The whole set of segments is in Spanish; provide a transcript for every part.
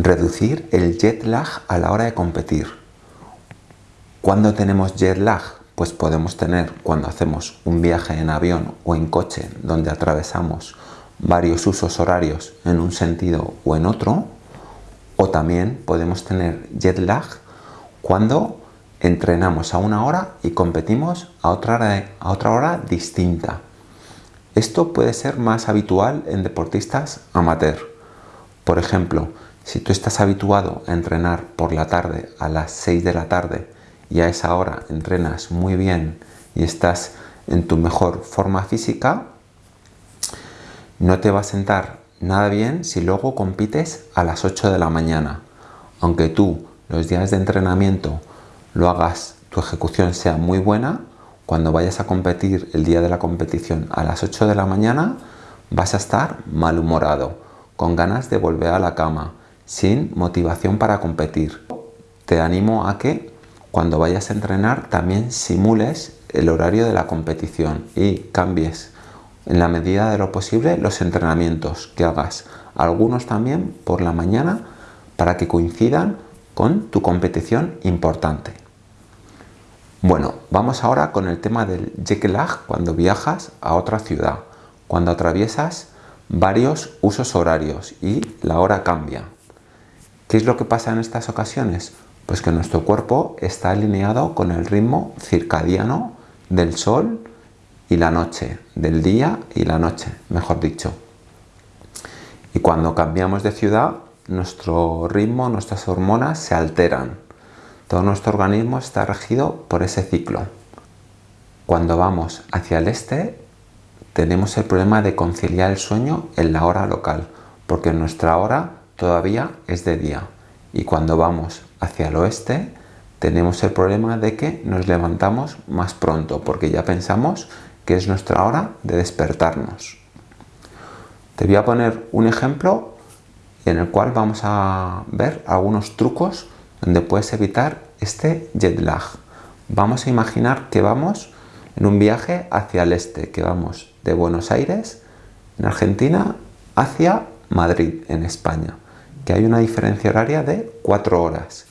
Reducir el jet lag a la hora de competir. ¿Cuándo tenemos jet lag? Pues podemos tener cuando hacemos un viaje en avión o en coche donde atravesamos varios usos horarios en un sentido o en otro. O también podemos tener jet lag cuando entrenamos a una hora y competimos a otra hora, a otra hora distinta. Esto puede ser más habitual en deportistas amateur. Por ejemplo, si tú estás habituado a entrenar por la tarde a las 6 de la tarde y a esa hora entrenas muy bien y estás en tu mejor forma física, no te va a sentar nada bien si luego compites a las 8 de la mañana. Aunque tú los días de entrenamiento lo hagas, tu ejecución sea muy buena, cuando vayas a competir el día de la competición a las 8 de la mañana, vas a estar malhumorado, con ganas de volver a la cama, sin motivación para competir. Te animo a que cuando vayas a entrenar también simules el horario de la competición y cambies en la medida de lo posible los entrenamientos que hagas. Algunos también por la mañana para que coincidan con tu competición importante. Bueno, vamos ahora con el tema del jet lag cuando viajas a otra ciudad, cuando atraviesas varios usos horarios y la hora cambia. ¿Qué es lo que pasa en estas ocasiones? Pues que nuestro cuerpo está alineado con el ritmo circadiano del sol y la noche, del día y la noche, mejor dicho. Y cuando cambiamos de ciudad, nuestro ritmo, nuestras hormonas se alteran todo nuestro organismo está regido por ese ciclo. Cuando vamos hacia el este, tenemos el problema de conciliar el sueño en la hora local, porque nuestra hora todavía es de día. Y cuando vamos hacia el oeste, tenemos el problema de que nos levantamos más pronto, porque ya pensamos que es nuestra hora de despertarnos. Te voy a poner un ejemplo en el cual vamos a ver algunos trucos donde puedes evitar este jet lag. Vamos a imaginar que vamos en un viaje hacia el este, que vamos de Buenos Aires, en Argentina, hacia Madrid, en España, que hay una diferencia horaria de 4 horas.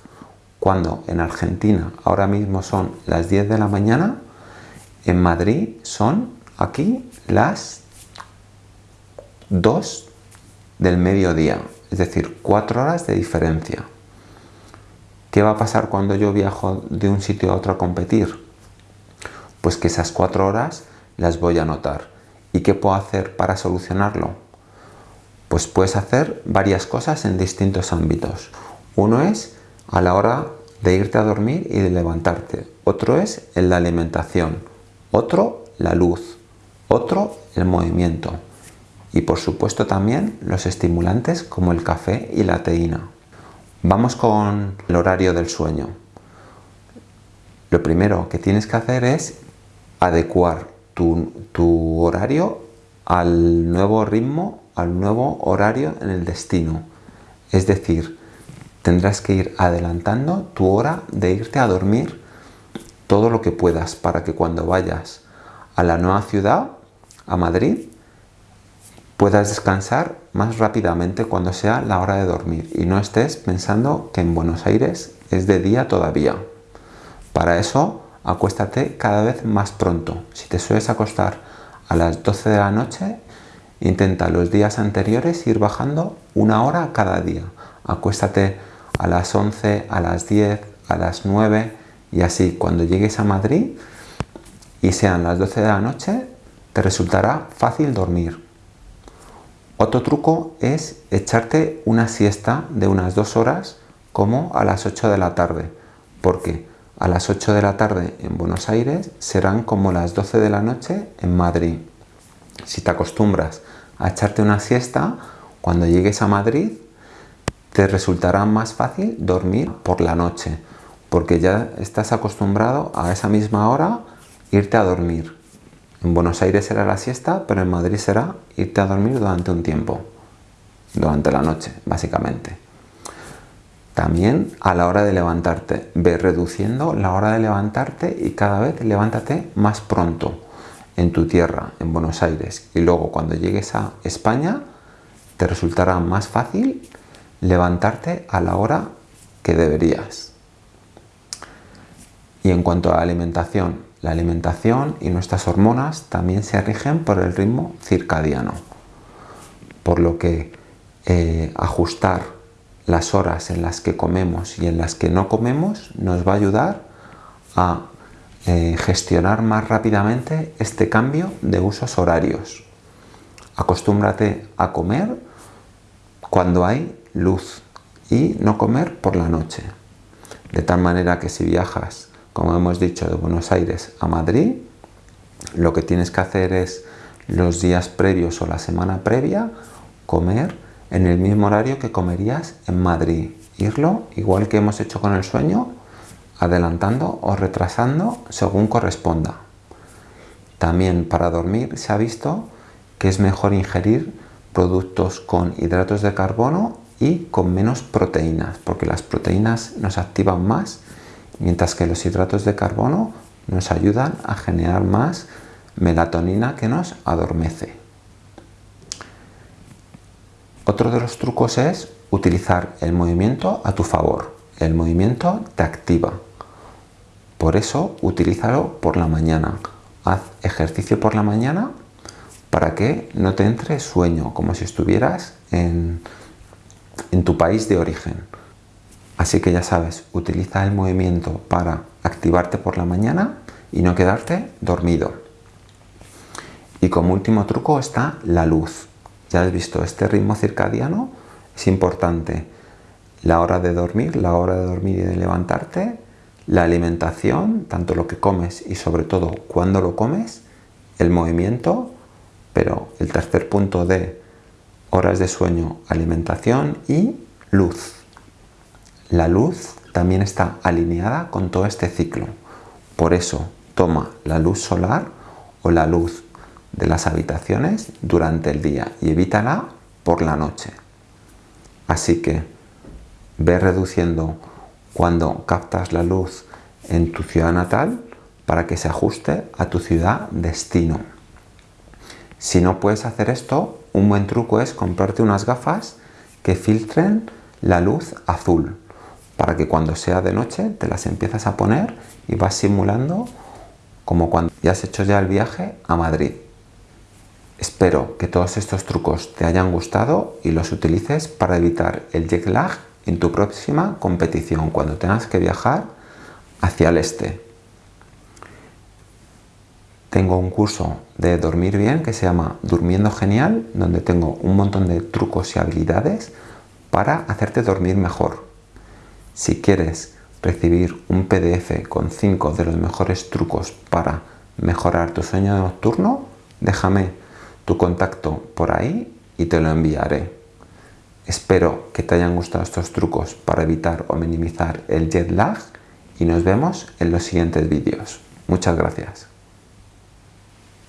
Cuando en Argentina ahora mismo son las 10 de la mañana, en Madrid son aquí las 2 del mediodía, es decir, 4 horas de diferencia. ¿Qué va a pasar cuando yo viajo de un sitio a otro a competir? Pues que esas cuatro horas las voy a notar. ¿Y qué puedo hacer para solucionarlo? Pues puedes hacer varias cosas en distintos ámbitos. Uno es a la hora de irte a dormir y de levantarte. Otro es en la alimentación. Otro, la luz. Otro, el movimiento. Y por supuesto también los estimulantes como el café y la teína. Vamos con el horario del sueño. Lo primero que tienes que hacer es adecuar tu, horario al nuevo ritmo, al nuevo horario en el destino. Es decir, tendrás que ir adelantando tu hora de irte a dormir todo lo que puedas para que cuando vayas a la nueva ciudad, a Madrid, puedas descansar más rápidamente cuando sea la hora de dormir y no estés pensando que en Buenos Aires es de día todavía. Para eso, acuéstate cada vez más pronto. Si te sueles acostar a las 12 de la noche, intenta los días anteriores ir bajando una hora cada día. Acuéstate a las 11, a las 10, a las 9 y así cuando llegues a Madrid y sean las 12 de la noche, te resultará fácil dormir. Otro truco es echarte una siesta de unas dos horas como a las 8 de la tarde, porque a las 8 de la tarde en Buenos Aires serán como las 12 de la noche en Madrid. Si te acostumbras a echarte una siesta, cuando llegues a Madrid te resultará más fácil dormir por la noche, porque ya estás acostumbrado a esa misma hora irte a dormir. En Buenos Aires será la siesta, pero en Madrid será irte a dormir durante un tiempo, durante la noche, básicamente. También a la hora de levantarte, ve reduciendo la hora de levantarte y cada vez levántate más pronto en tu tierra, en Buenos Aires. Y luego cuando llegues a España, te resultará más fácil levantarte a la hora que deberías. Y en cuanto a la alimentación, la alimentación y nuestras hormonas también se rigen por el ritmo circadiano, por lo que eh, ajustar las horas en las que comemos y en las que no comemos nos va a ayudar a eh, gestionar más rápidamente este cambio de usos horarios. Acostúmbrate a comer cuando hay luz y no comer por la noche. De tal manera que si viajas, como hemos dicho, de Buenos Aires a Madrid, lo que tienes que hacer es los días previos o la semana previa comer en el mismo horario que comerías en Madrid. Irlo, igual que hemos hecho con el sueño, adelantando o retrasando según corresponda. También para dormir se ha visto que es mejor ingerir productos con hidratos de carbono y con menos proteínas, porque las proteínas nos activan más, mientras que los hidratos de carbono nos ayudan a generar más melatonina que nos adormece. Otro de los trucos es utilizar el movimiento a tu favor. El movimiento te activa. Por eso, utilízalo por la mañana. Haz ejercicio por la mañana para que no te entre sueño, como si estuvieras en, en tu país de origen. Así que ya sabes, utiliza el movimiento para activarte por la mañana y no quedarte dormido. Y como último truco está la luz. Ya has visto, este ritmo circadiano es importante. La hora de dormir, la hora de dormir y de levantarte, la alimentación, tanto lo que comes y sobre todo cuando lo comes, el movimiento, pero el tercer punto de horas de sueño, alimentación y luz. La luz también está alineada con todo este ciclo. Por eso toma la luz solar o la luz de las habitaciones durante el día y evítala por la noche. Así que ve reduciendo cuando captas la luz en tu ciudad natal para que se ajuste a tu ciudad destino. Si no puedes hacer esto, un buen truco es comprarte unas gafas que filtren la luz azul para que cuando sea de noche te las empiezas a poner y vas simulando como cuando ya has hecho ya el viaje a Madrid. Espero que todos estos trucos te hayan gustado y los utilices para evitar el jet lag en tu próxima competición cuando tengas que viajar hacia el este. Tengo un curso de dormir bien que se llama Durmiendo Genial, donde tengo un montón de trucos y habilidades para hacerte dormir mejor. Si quieres recibir un PDF con 5 de los mejores trucos para mejorar tu sueño nocturno, déjame tu contacto por ahí y te lo enviaré. Espero que te hayan gustado estos trucos para evitar o minimizar el jet lag y nos vemos en los siguientes vídeos. Muchas gracias.